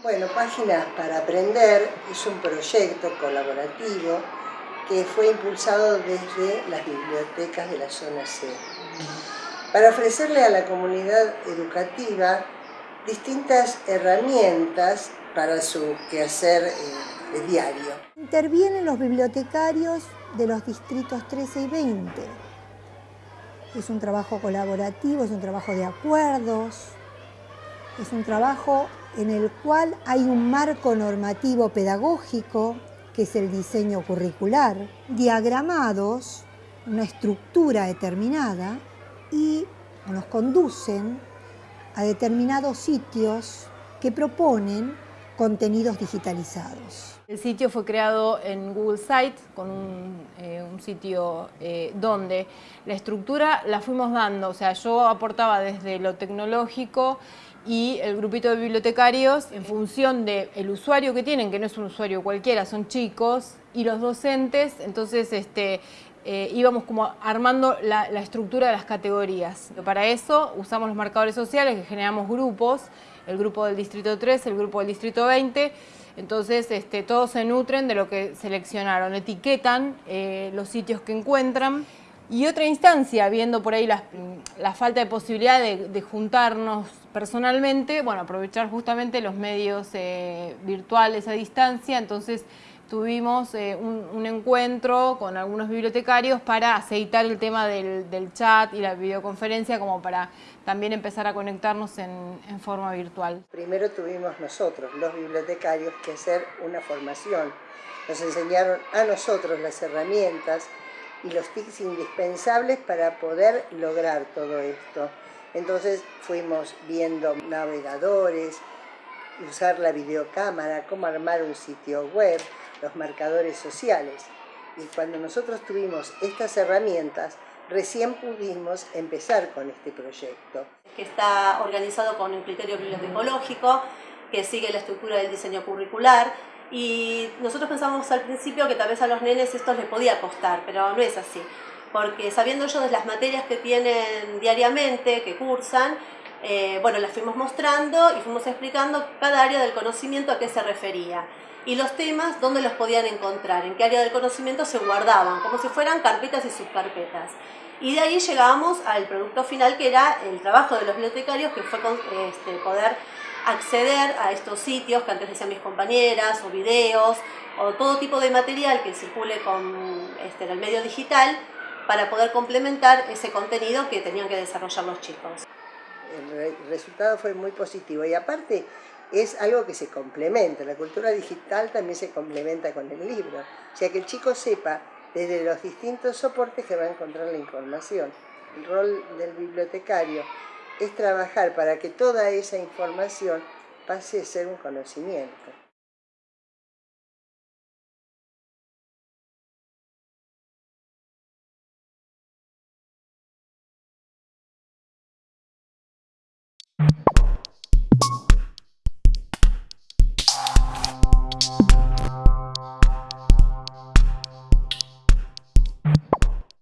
Bueno, Páginas para Aprender es un proyecto colaborativo que fue impulsado desde las bibliotecas de la zona C, para ofrecerle a la comunidad educativa distintas herramientas para su quehacer eh, diario. Intervienen los bibliotecarios de los distritos 13 y 20. Es un trabajo colaborativo, es un trabajo de acuerdos, es un trabajo en el cual hay un marco normativo pedagógico, que es el diseño curricular, diagramados, una estructura determinada, y nos conducen a determinados sitios que proponen contenidos digitalizados. El sitio fue creado en Google Sites, con un, eh, sitio eh, donde la estructura la fuimos dando, o sea, yo aportaba desde lo tecnológico y el grupito de bibliotecarios en función del usuario que tienen, que no es un usuario cualquiera, son chicos, y los docentes, entonces este, eh, íbamos como armando la, la, estructura de las categorías. Para eso usamos los marcadores sociales, que generamos grupos, el grupo del distrito 3, el grupo del distrito 20, entonces este, todos se nutren de lo que seleccionaron, etiquetan eh, los sitios que encuentran. Y otra instancia, viendo por ahí la, falta de posibilidad de, juntarnos personalmente, bueno, aprovechar justamente los medios eh, virtuales a distancia, entonces tuvimos eh, un, encuentro con algunos bibliotecarios para aceitar el tema del, chat y la videoconferencia como para también empezar a conectarnos en, forma virtual. Primero tuvimos nosotros, los bibliotecarios, que hacer una formación. Nos enseñaron a nosotros las herramientas y los tics indispensables para poder lograr todo esto. Entonces fuimos viendo navegadores, usar la videocámara, cómo armar un sitio web, los marcadores sociales. Y cuando nosotros tuvimos estas herramientas, recién pudimos empezar con este proyecto. Que está organizado con un criterio bibliotecológico, que sigue la estructura del diseño curricular, y nosotros pensamos al principio que tal vez a los nenes esto les podía costar, pero no es así. Porque sabiendo ellos de las materias que tienen diariamente, que cursan, eh, bueno, las fuimos mostrando y fuimos explicando cada área del conocimiento a qué se refería y los temas dónde los podían encontrar, en qué área del conocimiento se guardaban, como si fueran carpetas y subcarpetas. Y de ahí llegábamos al producto final que era el trabajo de los bibliotecarios, que fue este, poder acceder a estos sitios que antes decían mis compañeras, o videos, o todo tipo de material que circule con, este, en el medio digital para poder complementar ese contenido que tenían que desarrollar los chicos. El resultado fue muy positivo y aparte es algo que se complementa. La cultura digital también se complementa con el libro. O sea, que el chico sepa desde los distintos soportes que va a encontrar la información. El rol del bibliotecario es trabajar para que toda esa información pase a ser un conocimiento.